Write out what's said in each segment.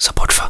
Zapotwa.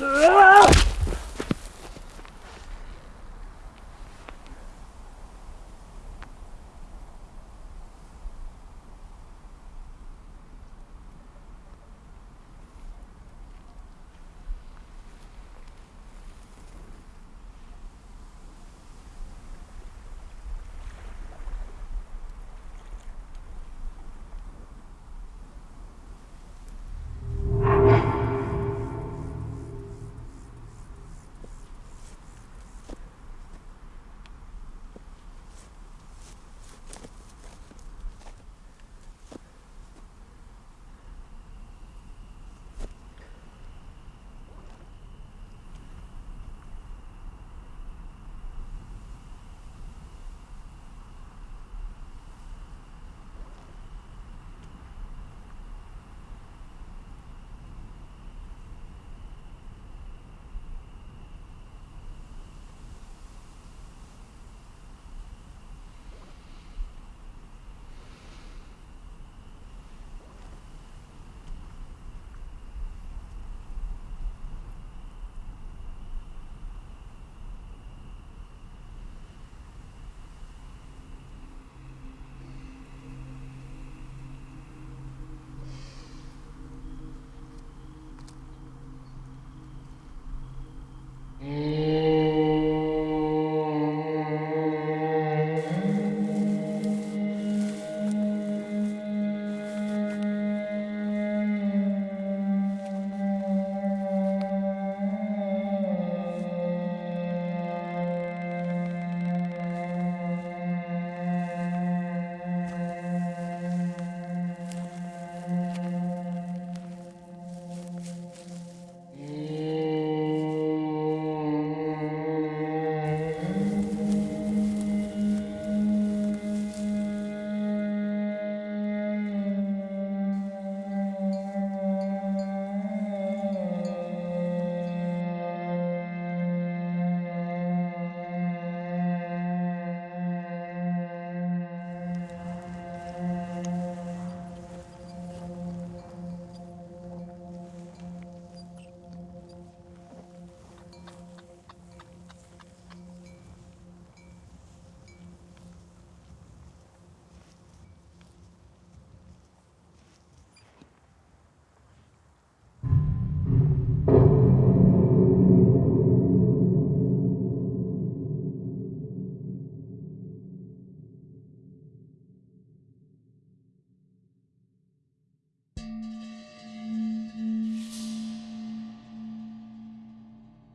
Ugh!